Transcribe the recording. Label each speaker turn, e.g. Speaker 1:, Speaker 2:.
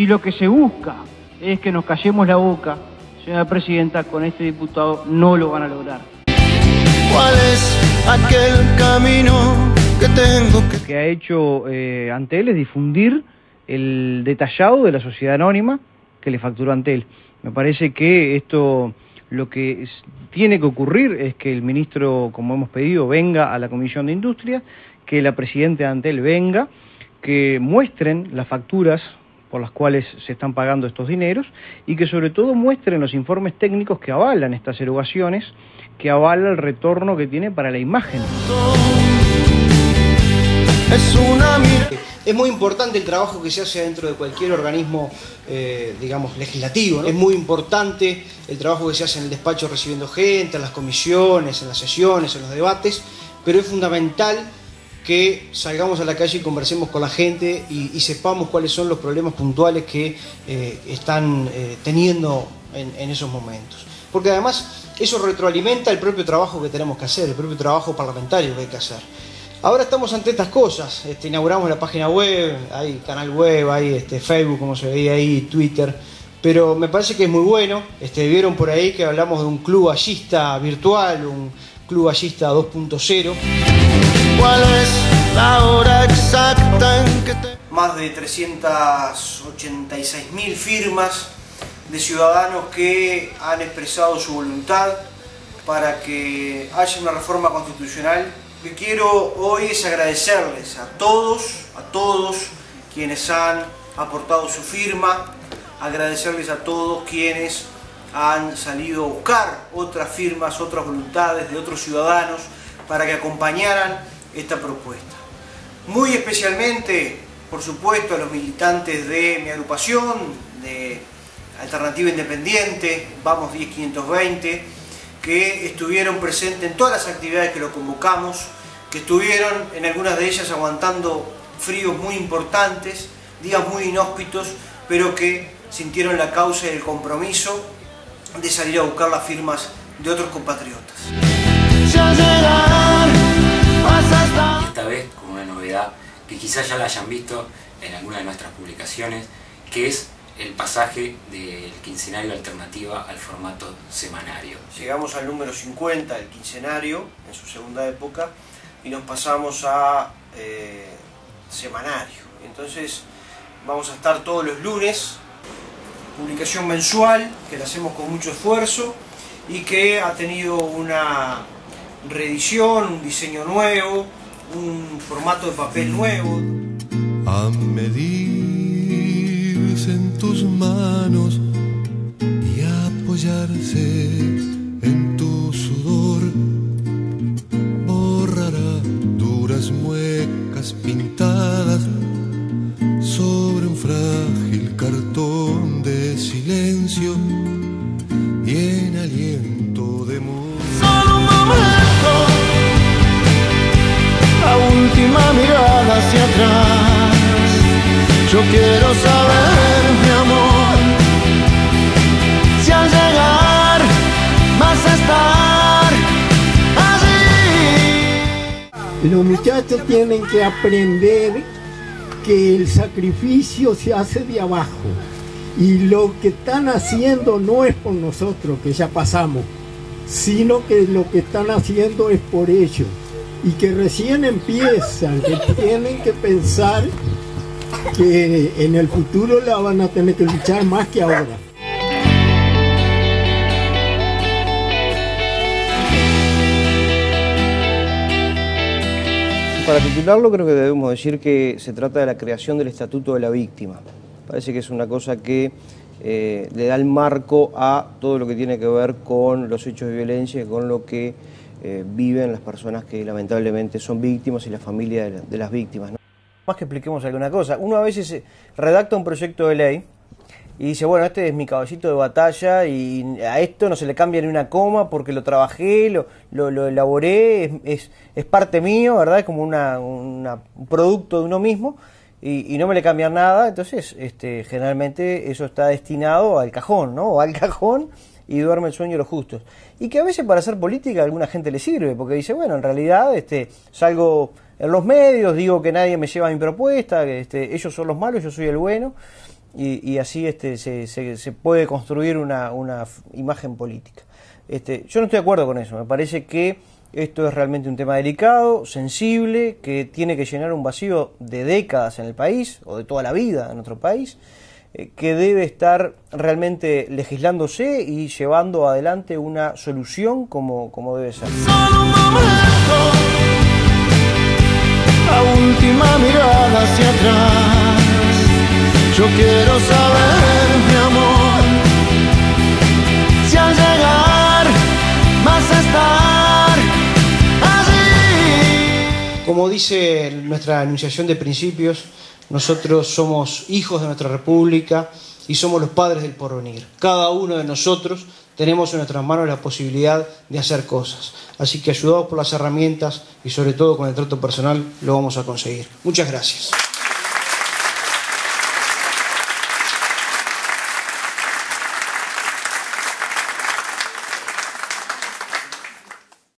Speaker 1: si lo que se busca es que nos callemos la boca, señora presidenta, con este diputado no lo van a lograr.
Speaker 2: ¿Cuál es aquel camino que tengo que...
Speaker 1: Lo que ha hecho eh, Antel es difundir el detallado de la sociedad anónima que le facturó Antel. Me parece que esto lo que tiene que ocurrir es que el ministro, como hemos pedido, venga a la Comisión de Industria, que la presidenta de Antel venga, que muestren las facturas por las cuales se están pagando estos dineros y que sobre todo muestren los informes técnicos que avalan estas erogaciones, que avalan el retorno que tiene para la imagen.
Speaker 2: Es una
Speaker 3: Es muy importante el trabajo que se hace dentro de cualquier organismo, eh, digamos, legislativo. Es muy importante el trabajo que se hace en el despacho recibiendo gente, en las comisiones, en las sesiones, en los debates, pero es fundamental que salgamos a la calle y conversemos con la gente y, sepamos cuáles son los problemas puntuales que eh, están eh, teniendo en, esos momentos. Porque además eso retroalimenta el propio trabajo que tenemos que hacer, el propio trabajo parlamentario que hay que hacer. Ahora estamos ante estas cosas, este, inauguramos la página web, hay canal web, hay este, Facebook, como se veía ahí, Twitter, pero me parece que es muy bueno. Este, vieron por ahí que hablamos de un club ballista virtual, un club ballista 2.0.
Speaker 2: ¿Cuál es la hora exacta en que te...
Speaker 3: Más de 386 mil firmas de ciudadanos que han expresado su voluntad para que haya una reforma constitucional. Lo que quiero hoy es agradecerles a todos, a todos quienes han aportado su firma, agradecerles a todos quienes han salido a buscar otras firmas, otras voluntades de otros ciudadanos para que acompañaran esta propuesta. Muy especialmente, por supuesto, a los militantes de mi agrupación, de Alternativa Independiente, Vamos 10520, que estuvieron presentes en todas las actividades que lo convocamos, que estuvieron en algunas de ellas aguantando fríos muy importantes, días muy inhóspitos, pero que sintieron la causa y el compromiso de salir a buscar las firmas de otros compatriotas.
Speaker 4: Esta vez con una novedad que quizás ya la hayan visto en alguna de nuestras publicaciones, que es el pasaje del quincenario alternativa al formato semanario.
Speaker 3: Llegamos al número 50 del quincenario en su segunda época y nos pasamos a eh, semanario. Entonces vamos a estar todos los lunes, publicación mensual que la hacemos con mucho esfuerzo y que ha tenido una reedición, un diseño nuevo, un formato de papel nuevo.
Speaker 2: A medirse en tus manos y apoyarse en tu sudor, borrará duras muecas pintadas Quiero saber, mi amor, si al llegar vas a estar allí.
Speaker 5: Los muchachos tienen que aprender que el sacrificio se hace de abajo y lo que están haciendo no es por nosotros, que ya pasamos, sino que lo que están haciendo es por ellos y que recién empiezan, que tienen que pensar que en el futuro la van a tener que luchar más que ahora.
Speaker 1: Para titularlo creo que debemos decir que se trata de la creación del Estatuto de la Víctima. Parece que es una cosa que eh, le da el marco a todo lo que tiene que ver con los hechos de violencia y con lo que eh, viven las personas que lamentablemente son víctimas y la familia de, las víctimas. Que expliquemos alguna cosa, uno a veces eh, redacta un proyecto de ley y dice, bueno, este es mi caballito de batalla y a esto no se le cambia ni una coma porque lo trabajé, lo, lo, elaboré, es, es, parte mío, ¿verdad? Es como una, un producto de uno mismo y, y, no me le cambian nada, entonces este, generalmente eso está destinado al cajón, ¿no? O al cajón y duerme el sueño de los justos. Y que a veces para hacer política a alguna gente le sirve, porque dice, bueno, en realidad este, salgo en los medios, digo que nadie me lleva mi propuesta, que este, ellos son los malos, yo soy el bueno. y, así este, se, puede construir una, imagen política. Este, yo no estoy de acuerdo con eso, me parece que esto es realmente un tema delicado, sensible, que tiene que llenar un vacío de décadas en el país, o de toda la vida en nuestro país, que debe estar realmente legislándose y llevando adelante una solución como, como debe ser.
Speaker 2: la última mirada hacia atrás. Yo quiero saber, mi amor, si al llegar vas a estar allí.
Speaker 3: Como dice nuestra anunciación de principios, nosotros somos hijos de nuestra república y somos los padres del porvenir. Cada uno de nosotros tenemos en nuestras manos la posibilidad de hacer cosas. Así que ayudados por las herramientas y sobre todo con el trato personal lo vamos a conseguir. Muchas gracias.